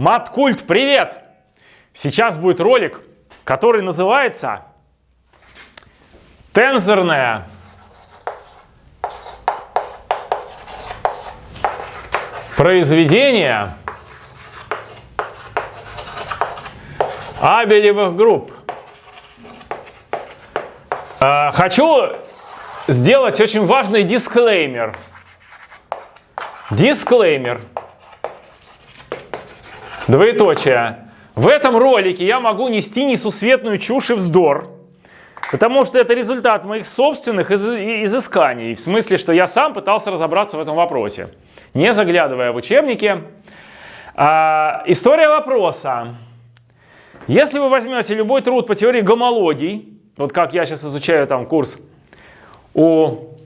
Маткульт, привет! Сейчас будет ролик, который называется «Тензорная произведение Абелевых групп». А, хочу сделать очень важный дисклеймер. Дисклеймер. Двоеточие. В этом ролике я могу нести несусветную чушь и вздор, потому что это результат моих собственных из изысканий. В смысле, что я сам пытался разобраться в этом вопросе, не заглядывая в учебники. А, история вопроса. Если вы возьмете любой труд по теории гомологий, вот как я сейчас изучаю там курс у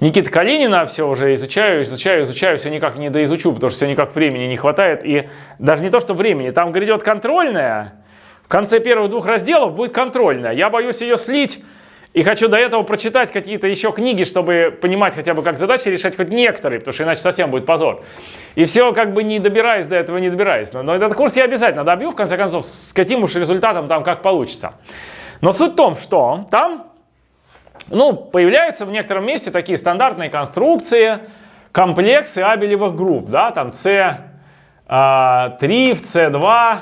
Никита Калинина все уже изучаю, изучаю, изучаю, все никак не доизучу, потому что все никак времени не хватает. И даже не то, что времени, там грядет контрольная. В конце первых двух разделов будет контрольная. Я боюсь ее слить и хочу до этого прочитать какие-то еще книги, чтобы понимать хотя бы, как задачи решать хоть некоторые, потому что иначе совсем будет позор. И все как бы не добираясь до этого, не добираясь. Но, но этот курс я обязательно добью, в конце концов, с каким уж результатом там как получится. Но суть в том, что там ну, появляются в некотором месте такие стандартные конструкции, комплексы абелевых групп, да, там C3, C2,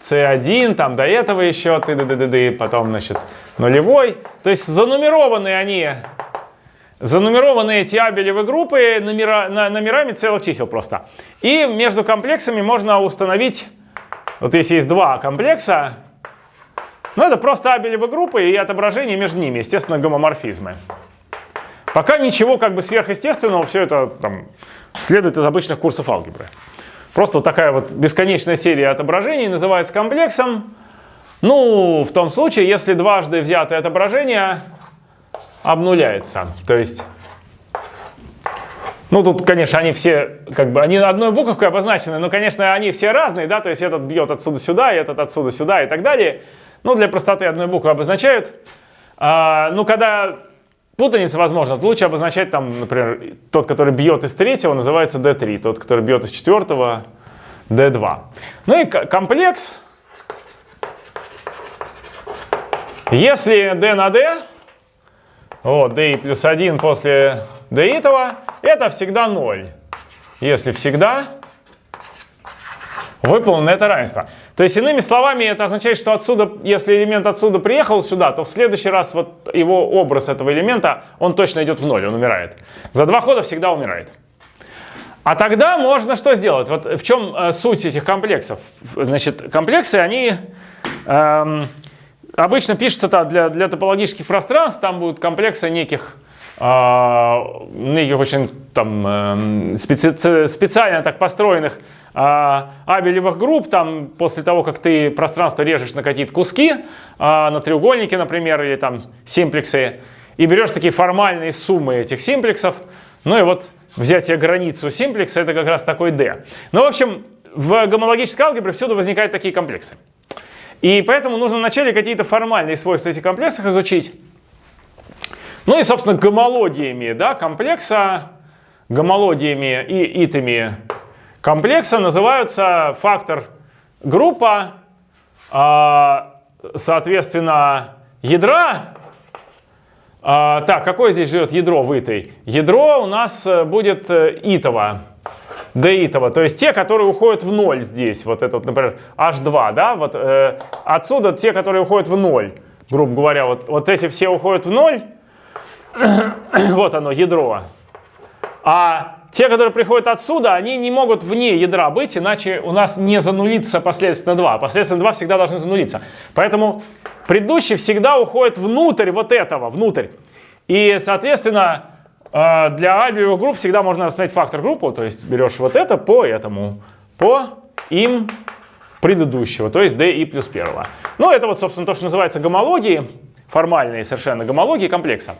C1, там до этого еще ты ды ды ды ды потом, значит, нулевой. То есть занумерованы они, занумерованы эти абелевые группы номера, номерами целых чисел просто. И между комплексами можно установить, вот если есть два комплекса, ну, это просто абелевые группы и отображение между ними, естественно, гомоморфизмы. Пока ничего как бы сверхъестественного, все это там, следует из обычных курсов алгебры. Просто вот такая вот бесконечная серия отображений называется комплексом. Ну, в том случае, если дважды взятое отображение обнуляется. То есть, ну тут, конечно, они все, как бы, они одной буковкой обозначены, но, конечно, они все разные, да, то есть этот бьет отсюда сюда, этот отсюда сюда и так далее. Ну, для простоты одной буквы обозначают. А, ну, когда путаница возможна, то лучше обозначать там, например, тот, который бьет из третьего, называется D3, тот, который бьет из четвертого, D2. Ну и комплекс. Если D на D, вот, D плюс 1 после D этого, это всегда 0. Если всегда, выполнено это равенство. То есть, иными словами, это означает, что отсюда, если элемент отсюда приехал сюда, то в следующий раз вот его образ этого элемента, он точно идет в ноль, он умирает. За два хода всегда умирает. А тогда можно что сделать? Вот в чем э, суть этих комплексов? Значит, комплексы, они эм, обычно пишутся для, для топологических пространств, там будут комплексы неких неких очень там, э, специ, специально так построенных а, абелевых групп, там после того, как ты пространство режешь на какие-то куски, а, на треугольники, например, или там симплексы, и берешь такие формальные суммы этих симплексов, ну и вот взятие границу симплекса это как раз такой D. Ну, в общем, в гомологической алгебре всюду возникают такие комплексы. И поэтому нужно вначале какие-то формальные свойства этих комплексов изучить. Ну и, собственно, гомологиями да, комплекса, гомологиями и итами комплекса называются фактор группа, а, соответственно, ядра. А, так, какое здесь живет ядро в итой? Ядро у нас э, будет э, итово, d итово, то есть те, которые уходят в ноль здесь, вот этот, например, h2, да, вот э, отсюда те, которые уходят в ноль, грубо говоря, вот, вот эти все уходят в ноль, вот оно, ядро. А те, которые приходят отсюда, они не могут вне ядра быть, иначе у нас не занулится последственно 2. Последственно 2 всегда должны занулиться. Поэтому предыдущий всегда уходит внутрь вот этого, внутрь. И, соответственно, э, для альбиевых групп всегда можно рассмотреть фактор группу, то есть берешь вот это по этому, по им предыдущего, то есть d и плюс первого. Ну, это вот, собственно, то, что называется гомологией, формальные совершенно гомологии комплекса.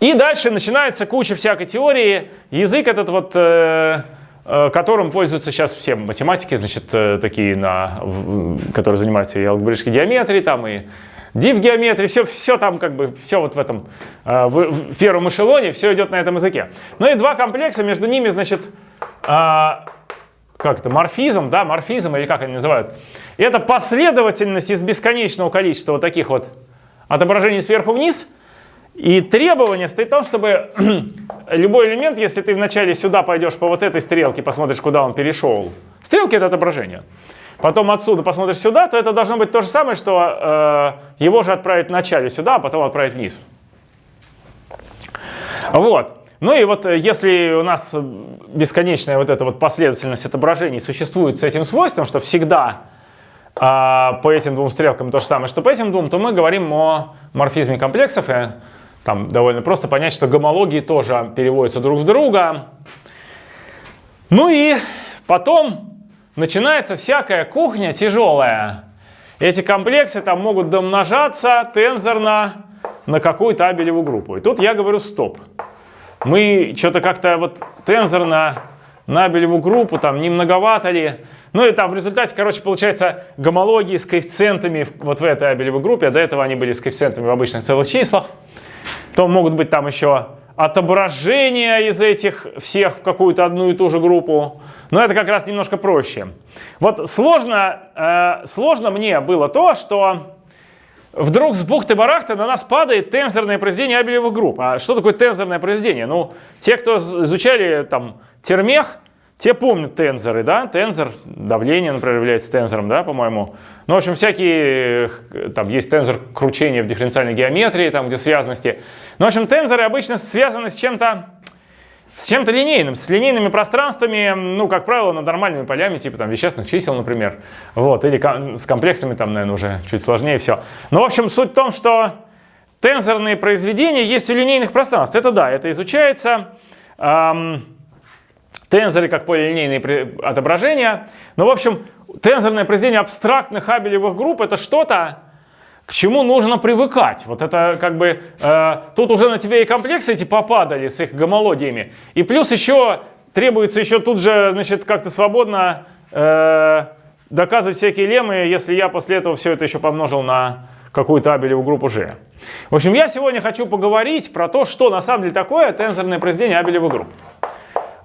И дальше начинается куча всякой теории. Язык этот вот, э, э, которым пользуются сейчас все математики, значит, э, такие, на, которые занимаются и алгебраической геометрией, там, и div-геометрии, все, все там как бы, все вот в этом, в, в первом эшелоне, все идет на этом языке. Ну и два комплекса, между ними, значит, как это, морфизм, да, морфизм или как они называют. Это последовательность из бесконечного количества вот таких вот отображений сверху вниз. И требование стоит в том, чтобы любой элемент, если ты вначале сюда пойдешь по вот этой стрелке, посмотришь, куда он перешел. Стрелки это отображение. Потом отсюда посмотришь сюда, то это должно быть то же самое, что э, его же отправить вначале сюда, а потом отправить вниз. Вот. Ну и вот э, если у нас бесконечная вот эта вот последовательность отображений существует с этим свойством, что всегда а, по этим двум стрелкам то же самое, что по этим двум, то мы говорим о морфизме комплексов. И там довольно просто понять, что гомологии тоже переводятся друг в друга. Ну и потом начинается всякая кухня тяжелая. Эти комплексы там могут домножаться тензорно на какую-то абелеву группу. И тут я говорю стоп мы что-то как-то вот тензорно Набелеву группу, там не многовато ли. Ну и там в результате, короче, получается гомологии с коэффициентами вот в этой Абелевой группе, а до этого они были с коэффициентами в обычных целых числах. То могут быть там еще отображения из этих всех в какую-то одну и ту же группу. Но это как раз немножко проще. Вот сложно, э, сложно мне было то, что вдруг с бухты-барахты на нас падает тензорное произведение Абелевых групп. А что такое тензорное произведение? Ну, те, кто изучали там термех, те помнят тензоры, да, тензор, давление, например, является тензором, да, по-моему. Ну, в общем, всякие, там есть тензор кручения в дифференциальной геометрии, там, где связанности. Ну, в общем, тензоры обычно связаны с чем-то с чем-то линейным, с линейными пространствами, ну, как правило, над нормальными полями, типа там вещественных чисел, например. Вот, или с комплексами там, наверное, уже чуть сложнее все. Но, в общем, суть в том, что тензорные произведения есть у линейных пространств. Это да, это изучается. Эм, тензоры как полилинейные отображения. Но, в общем, тензорное произведение абстрактных абелевых групп это что-то, к чему нужно привыкать. Вот это как бы, э, тут уже на тебе и комплексы эти попадали с их гомологиями. И плюс еще требуется еще тут же, значит, как-то свободно э, доказывать всякие леммы, если я после этого все это еще помножил на какую-то абелевую группу G. В общем, я сегодня хочу поговорить про то, что на самом деле такое тензорное произведение абелевых групп.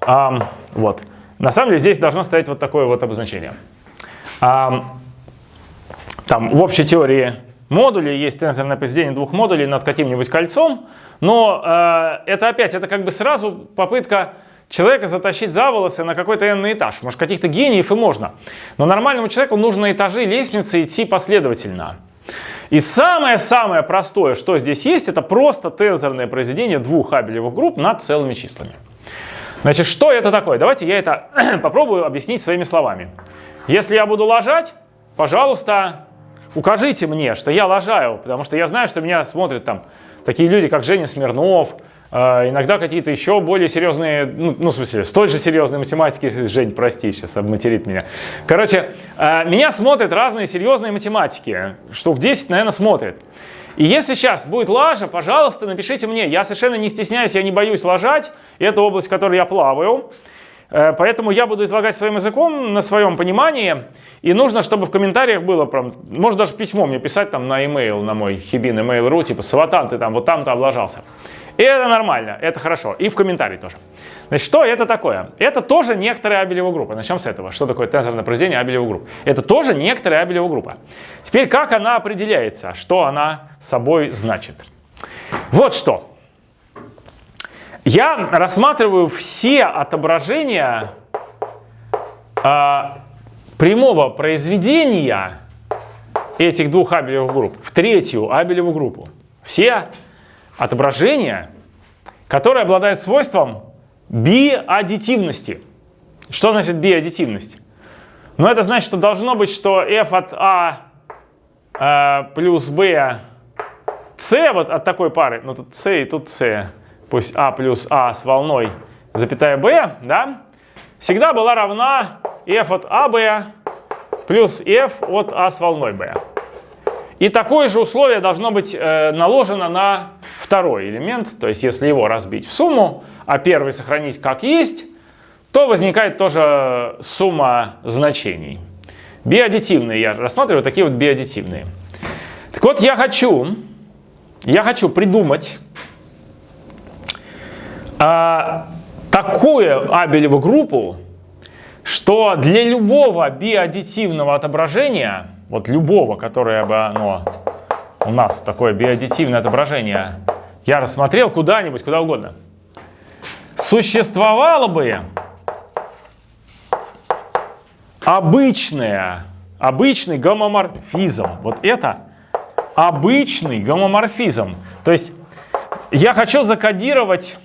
Um, вот. На самом деле здесь должно стоять вот такое вот обозначение. Um, там в общей теории модулей, есть тензорное произведение двух модулей над каким-нибудь кольцом, но э, это опять, это как бы сразу попытка человека затащить за волосы на какой-то n этаж. Может, каких-то гениев и можно. Но нормальному человеку нужно этажи лестницы идти последовательно. И самое-самое простое, что здесь есть, это просто тензорное произведение двух абелевых групп над целыми числами. Значит, что это такое? Давайте я это попробую объяснить своими словами. Если я буду ложать, пожалуйста, укажите мне, что я лажаю, потому что я знаю, что меня смотрят там такие люди, как Женя Смирнов, э, иногда какие-то еще более серьезные, ну, ну, в смысле, столь же серьезные математики, Жень, прости, сейчас обматерит меня. Короче, э, меня смотрят разные серьезные математики, штук 10, наверное, смотрят. И если сейчас будет лажа, пожалуйста, напишите мне. Я совершенно не стесняюсь, я не боюсь лажать. Это область, в которой я плаваю. Э, поэтому я буду излагать своим языком на своем понимании. И нужно, чтобы в комментариях было, прям, может даже письмо мне писать там на email, на мой хибин email.ru, типа «Сватан, ты там вот там-то облажался». И это нормально, это хорошо. И в комментарии тоже. Значит, что это такое? Это тоже некоторая абелева группа. Начнем с этого. Что такое тензорное произведение абелева групп? Это тоже некоторая абелева группа. Теперь, как она определяется? Что она собой значит? Вот что. Я рассматриваю все отображения э, прямого произведения этих двух абелевых групп в третью абелеву группу. Все отображения, которые обладают свойством биаддитивности. Что значит биаддитивность? Ну, это значит, что должно быть, что f от a э, плюс b c вот от такой пары, ну тут c и тут c, пусть а плюс а с волной, запятая b, да, всегда была равна f от ab плюс f от a с волной b. И такое же условие должно быть э, наложено на второй элемент, то есть если его разбить в сумму, а первый сохранить как есть, то возникает тоже сумма значений. Биаддитивные я рассматриваю, такие вот биаддитивные. Так вот, я хочу, я хочу придумать а, такую абелеву группу, что для любого биаддитивного отображения, вот любого, которое бы оно у нас такое биаддитивное отображение, я рассмотрел куда-нибудь, куда угодно, существовало бы обычное, обычный гомоморфизм. Вот это обычный гомоморфизм. То есть я хочу закодировать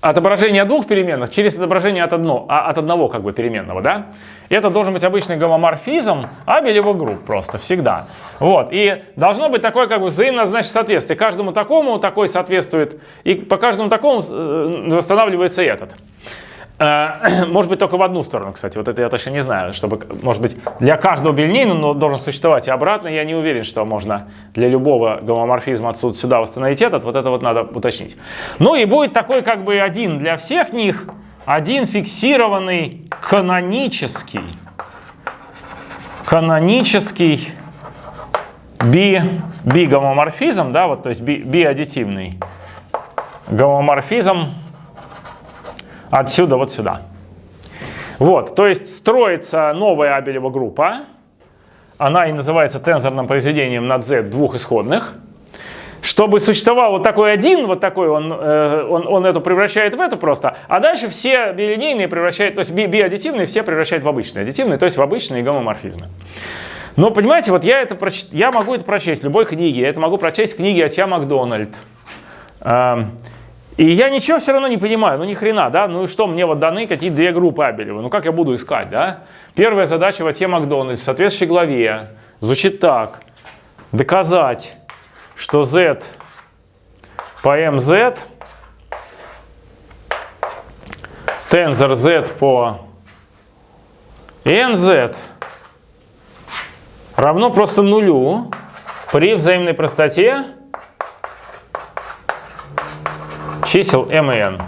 отображение двух переменных через отображение от, одно, а, от одного как бы переменного, да? Это должен быть обычный гомоморфизм абелевых групп просто, всегда. Вот, и должно быть такое как бы взаимное значит соответствие. Каждому такому такой соответствует, и по каждому такому э, восстанавливается этот. Э, может быть, только в одну сторону, кстати. Вот это я точно не знаю. Чтобы, может быть, для каждого билинейного должен существовать и обратно. Я не уверен, что можно для любого гомоморфизма отсюда сюда восстановить этот. Вот это вот надо уточнить. Ну и будет такой как бы один для всех них. Один фиксированный канонический. Канонический би, би гомоморфизм, да, вот, то есть би, биаддитивный гомоморфизм отсюда вот сюда. Вот, то есть строится новая Абелева группа. Она и называется тензорным произведением над z двух исходных. Чтобы существовал вот такой один, вот такой, он, э, он, он эту превращает в эту просто, а дальше все билинейные превращает, то есть би, биаддитивные все превращает в обычные аддитивные, то есть в обычные гомоморфизмы. Но понимаете, вот я, это проч... я могу это прочесть в любой книге, я это могу прочесть в книге Атья Макдональд. И я ничего все равно не понимаю, ну ни хрена, да, ну и что, мне вот даны какие две группы Абелева, ну как я буду искать, да? Первая задача в Ате Макдональдс соответствующей главе звучит так. Доказать, что z по mz, тензор z по nz равно просто нулю при взаимной простоте чисел m и n.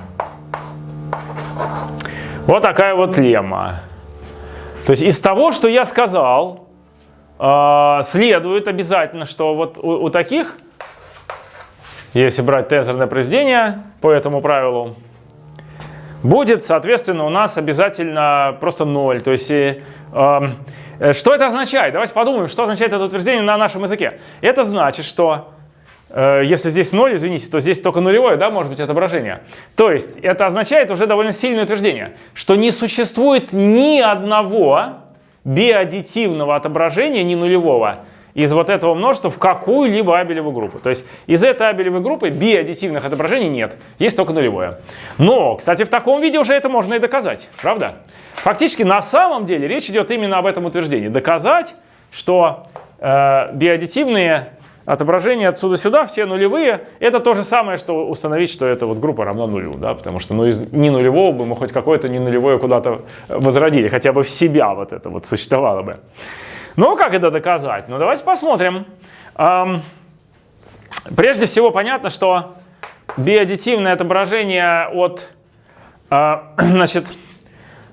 Вот такая вот лемма. То есть из того, что я сказал, э, следует обязательно, что вот у, у таких, если брать тензорное произведение по этому правилу, будет, соответственно, у нас обязательно просто 0. То есть, э, э, что это означает? Давайте подумаем, что означает это утверждение на нашем языке. Это значит, что если здесь 0, извините, то здесь только нулевое, да, может быть, отображение. То есть это означает уже довольно сильное утверждение, что не существует ни одного биаддитивного отображения, ни нулевого, из вот этого множества в какую-либо абелевую группу. То есть из этой абелевой группы биаддитивных отображений нет, есть только нулевое. Но, кстати, в таком виде уже это можно и доказать, правда? Фактически на самом деле речь идет именно об этом утверждении. Доказать, что э, биаддитивные отображение отсюда сюда, все нулевые, это то же самое, что установить, что эта вот группа равна нулю, да, потому что ну, из не нулевого бы мы хоть какое-то не нулевое куда-то возродили, хотя бы в себя вот это вот существовало бы. Ну, как это доказать? Ну, давайте посмотрим. Эм, прежде всего, понятно, что биодитивное отображение от, э, значит,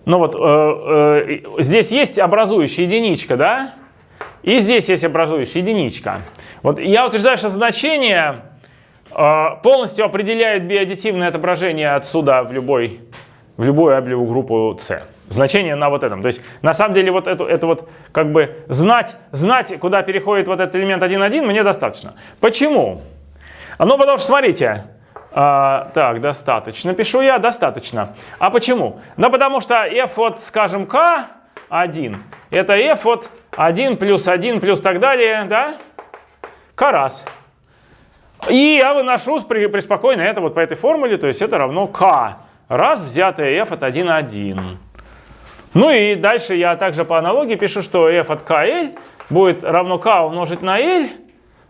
ну вот, э, э, здесь есть образующая единичка, да, и здесь есть образующая единичка. Вот я утверждаю, что значение э, полностью определяет биодитивное отображение отсюда в любой, в любую аблевую группу C. Значение на вот этом. То есть на самом деле вот это, это вот как бы знать, знать, куда переходит вот этот элемент 1,1 мне достаточно. Почему? Ну потому что смотрите, а, так, достаточно. Пишу я, достаточно. А почему? Ну, потому что f от, скажем, k 1. Это f от 1 плюс 1 плюс так далее, да? К раз. И я выношу преспокойно это вот по этой формуле, то есть это равно k раз взятое f от 1 1. Ну и дальше я также по аналогии пишу, что f от kl будет равно k умножить на l,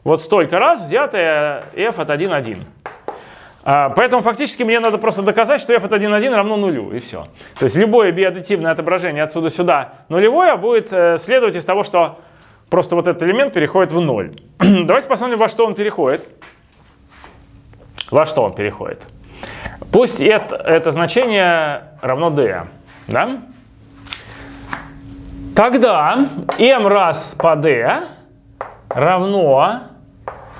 вот столько раз взятое f от 1 1. А, поэтому фактически мне надо просто доказать, что f от 1,1 равно нулю, и все. То есть любое биаддитивное отображение отсюда сюда нулевое будет э, следовать из того, что просто вот этот элемент переходит в ноль. Давайте посмотрим, во что он переходит. Во что он переходит. Пусть это, это значение равно d. Да? Тогда m раз по d равно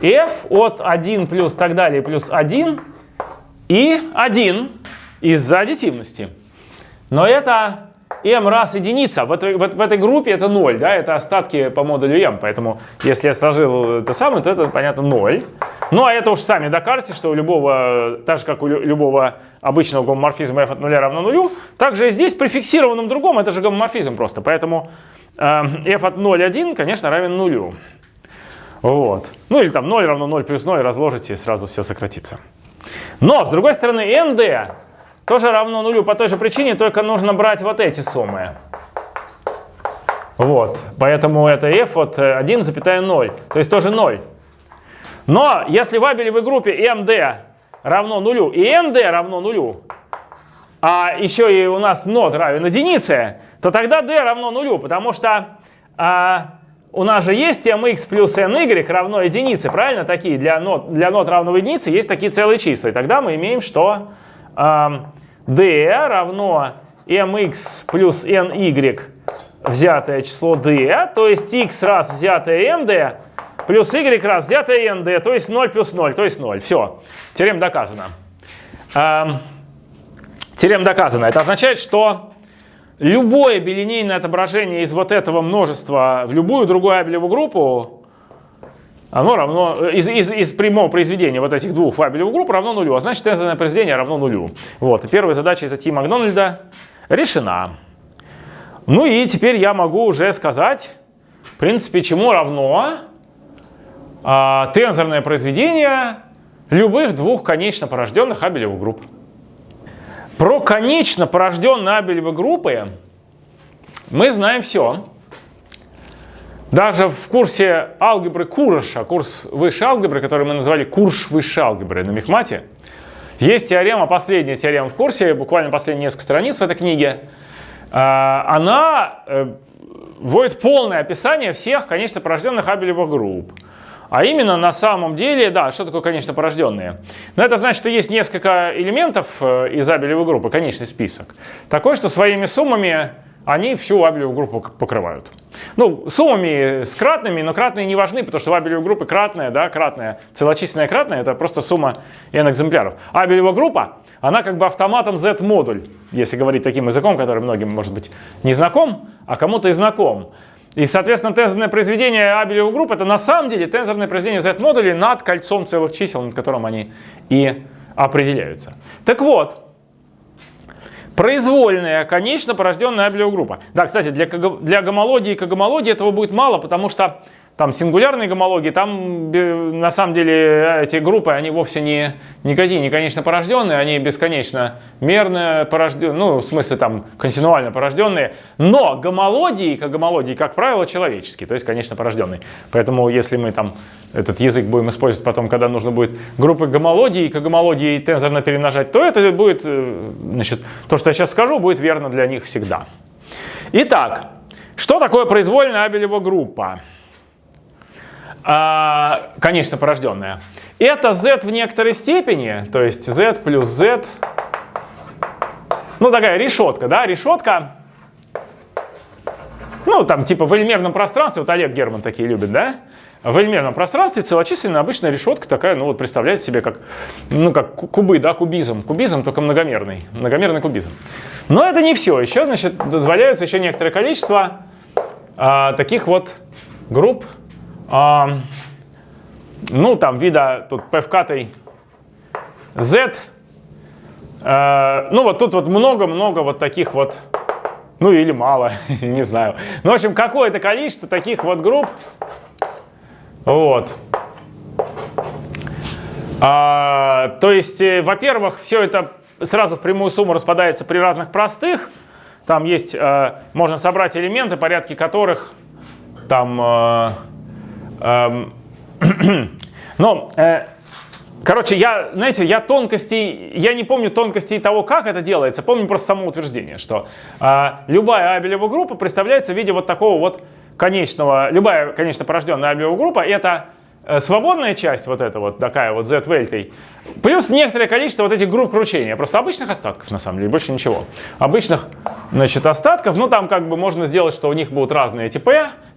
f от 1 плюс так далее плюс 1 и 1 из-за аддитивности. Но это m раз единица. В этой, в, в этой группе это 0, да, это остатки по модулю m. Поэтому если я сложил это самое, то это, понятно, 0. Ну, а это уж сами докажете, что у любого, так же, как у любого обычного гомоморфизма f от 0 равно 0, также здесь при фиксированном другом это же гомоморфизм просто. Поэтому э, f от 0, 1, конечно, равен 0. Вот. Ну или там 0 равно 0 плюс 0 разложите и сразу все сократится. Но, с другой стороны, nd тоже равно нулю по той же причине, только нужно брать вот эти суммы. Вот, поэтому это f от 1,0, то есть тоже 0. Но если в абелевой группе md равно нулю и nd равно нулю, а еще и у нас нот равен единице, то тогда d равно нулю, потому что а, у нас же есть mx плюс ny равно единице, правильно? Такие для нот, для нот равного единице есть такие целые числа. И тогда мы имеем, что d равно mx плюс ny взятое число d, то есть x раз взятое md плюс y раз взятое nd, то есть 0 плюс 0, то есть 0. Все, теорема доказана. Теорема доказана. Это означает, что любое билинейное отображение из вот этого множества в любую другую абелеву группу оно равно, э, из, из, из прямого произведения вот этих двух фабелевых групп равно нулю, а значит тензорное произведение равно нулю. Вот, и первая задача из Ати Макдональда решена. Ну и теперь я могу уже сказать, в принципе, чему равно а, тензорное произведение любых двух конечно порожденных абелевых групп. Про конечно порожденные абелевые группы мы знаем все. Даже в курсе алгебры Куроша, курс высшей алгебры, который мы назвали курс высшей алгебры на Мехмате, есть теорема, последняя теорема в курсе, буквально последние несколько страниц в этой книге. А, она э, вводит полное описание всех, конечно, порожденных абелевых групп. А именно на самом деле, да, что такое конечно порожденные? Но это значит, что есть несколько элементов э, из абелевой группы, конечный список. Такой, что своими суммами они всю абелевую группу покрывают. Ну, суммами с кратными, но кратные не важны, потому что в абелевой группе кратная, да, кратная, целочисленная кратная, это просто сумма n экземпляров. Абелевая группа, она как бы автоматом z-модуль, если говорить таким языком, который многим, может быть, не знаком, а кому-то и знаком. И, соответственно, тензорное произведение абелевой группы это на самом деле тензорное произведение z-модулей над кольцом целых чисел, над которым они и определяются. Так вот, произвольная, конечно, порожденная абелиогруппа. Да, кстати, для, для гомологии и когомологии этого будет мало, потому что там сингулярные гомологии, там на самом деле эти группы, они вовсе не никакие не конечно порожденные, они бесконечно мерно порожденные, ну, в смысле там континуально порожденные, но гомологии, как гомологии, как правило, человеческие, то есть, конечно, порожденные. Поэтому, если мы там этот язык будем использовать потом, когда нужно будет группы гомологии, как гомологии тензорно перемножать, то это будет, э, значит, то, что я сейчас скажу, будет верно для них всегда. Итак, что такое произвольная абелева группа? А, конечно, порожденная. Это z в некоторой степени, то есть z плюс z, ну такая решетка, да, решетка, ну там типа в элемерном пространстве, вот Олег Герман такие любит, да, в элемерном пространстве целочисленная обычная решетка такая, ну вот представляете себе как, ну как кубы, да, кубизм. Кубизм только многомерный, многомерный кубизм. Но это не все. Еще, значит, дозволяется еще некоторое количество а, таких вот групп а, ну, там вида тут p в катой z. А, ну, вот тут вот много-много вот таких вот, ну или мало, не знаю. Ну, в общем, какое-то количество таких вот групп. Вот. А, то есть, э, во-первых, все это сразу в прямую сумму распадается при разных простых. Там есть, э, можно собрать элементы, порядки которых там э, но, э, короче, я, знаете, я тонкостей, я не помню тонкостей того, как это делается, помню просто само утверждение, что э, любая абелева группа представляется в виде вот такого вот конечного, любая, конечно, порожденная абелева группа, это свободная часть, вот эта вот такая вот z вельтой, плюс некоторое количество вот этих групп кручения, просто обычных остатков на самом деле, больше ничего. Обычных, значит, остатков, ну там как бы можно сделать, что у них будут разные эти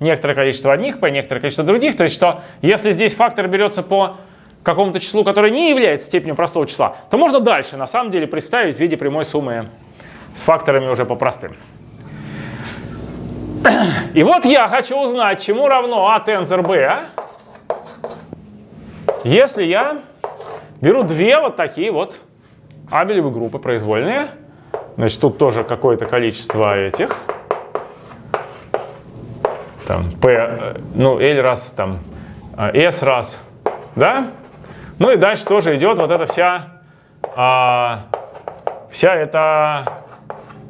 некоторое количество одних p, некоторое количество других, то есть что если здесь фактор берется по какому-то числу, которое не является степенью простого числа, то можно дальше на самом деле представить в виде прямой суммы с факторами уже по простым. И вот я хочу узнать, чему равно А тензор Б, если я беру две вот такие вот абелевые группы произвольные. Значит, тут тоже какое-то количество этих. Там P, э, ну, L раз, там S раз, да? Ну и дальше тоже идет вот эта вся, а, вся эта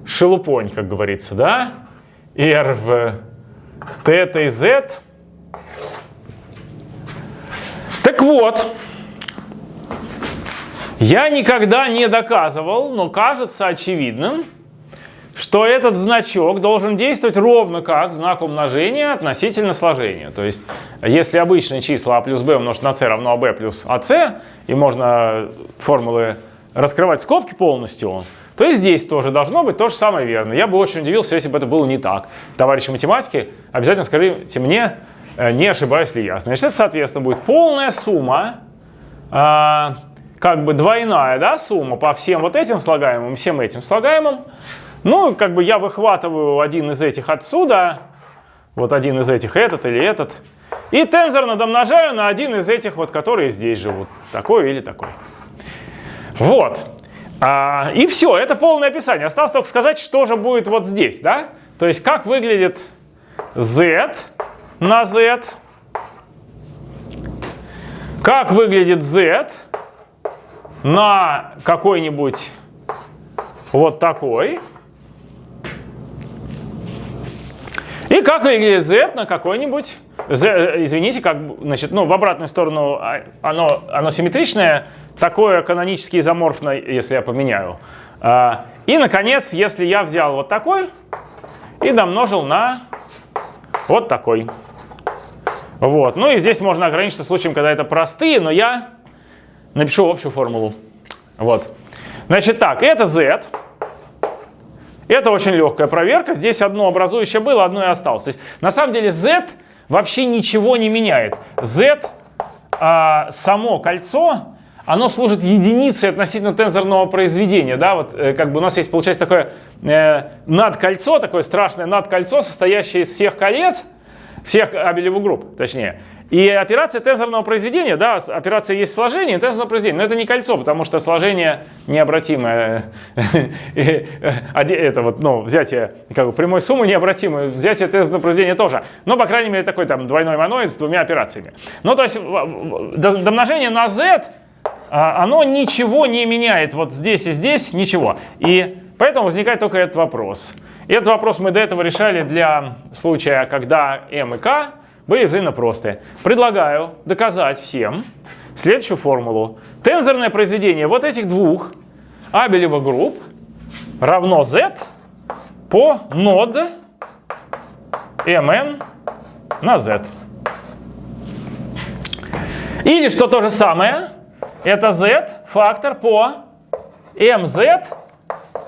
шелупонь, как говорится, да? R в θ и Z. Так вот, я никогда не доказывал, но кажется очевидным, что этот значок должен действовать ровно как знак умножения относительно сложения. То есть, если обычные числа а плюс b умножить на c равно ab плюс ac, и можно формулы раскрывать скобки полностью, то и здесь тоже должно быть то же самое верно. Я бы очень удивился, если бы это было не так. Товарищи математики, обязательно скажите мне, не ошибаюсь ли я. Значит, это, соответственно, будет полная сумма, э, как бы двойная да, сумма по всем вот этим слагаемым, всем этим слагаемым. Ну, как бы я выхватываю один из этих отсюда, вот один из этих этот или этот, и тензорно домножаю на один из этих, вот, которые здесь живут, такой или такой. Вот. А, и все, это полное описание. Осталось только сказать, что же будет вот здесь, да? То есть, как выглядит z на z, как выглядит z на какой-нибудь вот такой, И как выглядит z на какой-нибудь, z, извините, как, значит, ну, в обратную сторону а, оно, оно симметричное, такое канонически изоморфное, если я поменяю. А, и, наконец, если я взял вот такой и домножил на вот такой. Вот. Ну и здесь можно ограничиться случаем, когда это простые, но я напишу общую формулу. Вот. Значит так, это z. Это очень легкая проверка. Здесь одно образующее было, одно и осталось. То есть на самом деле z вообще ничего не меняет. z, а, само кольцо, оно служит единицей относительно тензорного произведения. Да? Вот, э, как бы у нас есть, получается, такое э, надкольцо, такое страшное надкольцо, состоящее из всех колец, всех абелевых групп, точнее. И операция тензорного произведения, да, операция есть сложение, тензорного произведения, но это не кольцо, потому что сложение необратимое. Это вот, ну, взятие как бы, прямой суммы необратимое, взятие тензорного произведения тоже. Но, по крайней мере, такой там двойной моноид с двумя операциями. Ну, то есть домножение на z, оно ничего не меняет вот здесь и здесь, ничего. И поэтому возникает только этот вопрос. И этот вопрос мы до этого решали для случая, когда m и k были взаимно простые. Предлагаю доказать всем следующую формулу. Тензорное произведение вот этих двух абелевых групп равно z по нод mn на z. Или что то же самое, это z фактор по mz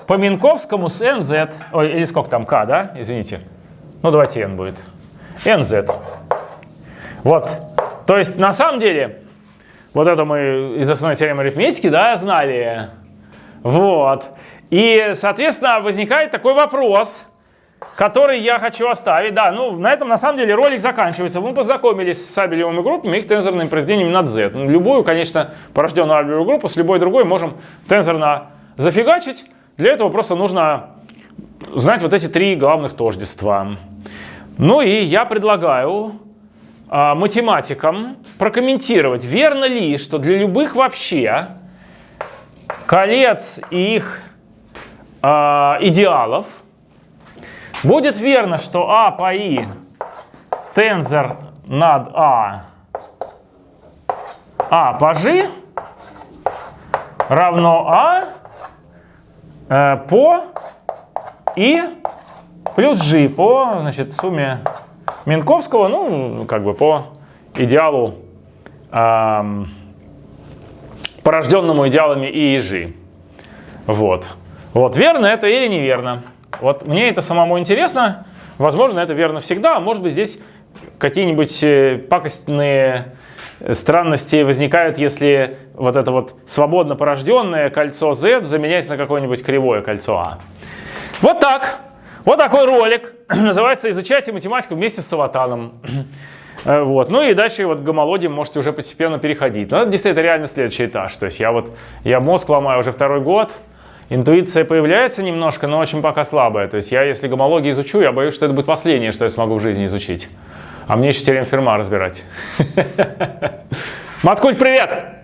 по Минковскому с nz. Ой, или сколько там k, да? Извините. Ну, давайте n будет nz. Вот. То есть, на самом деле, вот это мы из основной теоремы арифметики, да, знали. Вот. И, соответственно, возникает такой вопрос, который я хочу оставить. Да, ну, на этом, на самом деле, ролик заканчивается. Мы познакомились с абелевыми группами, их тензорными произведениями над z. Ну, любую, конечно, порожденную абелевую группу с любой другой можем тензорно зафигачить. Для этого просто нужно знать вот эти три главных тождества. Ну и я предлагаю э, математикам прокомментировать, верно ли, что для любых вообще колец и их э, идеалов будет верно, что А по И тензор над А А по G равно А э, по И плюс g по значит, сумме Минковского, ну, как бы по идеалу, эм, порожденному идеалами и и g. Вот. Вот, верно это или неверно? Вот мне это самому интересно. Возможно, это верно всегда, а может быть здесь какие-нибудь э, пакостные странности возникают, если вот это вот свободно порожденное кольцо Z заменяется на какое-нибудь кривое кольцо А. Вот так. Вот такой ролик. Называется «Изучайте математику вместе с Саватаном». Э, вот. Ну и дальше вот к гомологии можете уже постепенно переходить. Но это действительно реально следующий этаж. То есть я вот, я мозг ломаю уже второй год, интуиция появляется немножко, но очень пока слабая. То есть я, если гомологию изучу, я боюсь, что это будет последнее, что я смогу в жизни изучить. А мне еще теорем Ферма разбирать. Маткуль, привет!